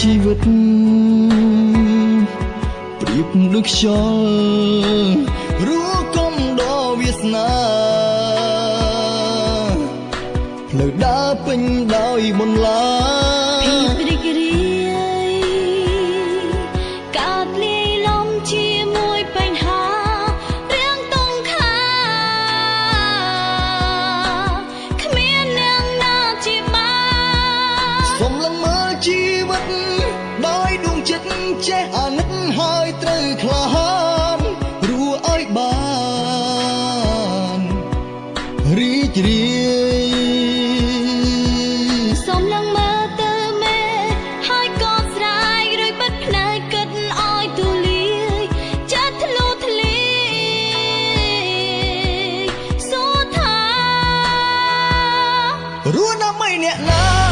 ជីវិតប្រៀបដូចខ្យល់រួគំដល់វាសនាផ្លូវដើរពេញដោយបន្លាភាពរីករា វិតដោយដួងចិត្តចេះអាណិតហើយត្រូវក្លាហានរួឲ្យបានរីករាយសូមឡើងមើលទៅមេហើយក៏ស្រែករួចបិទភ្នែកគិតឲ្យទូលាយចិត្តធ្លុះធ្លាយសួរថារួដើម្បីអ្នកណា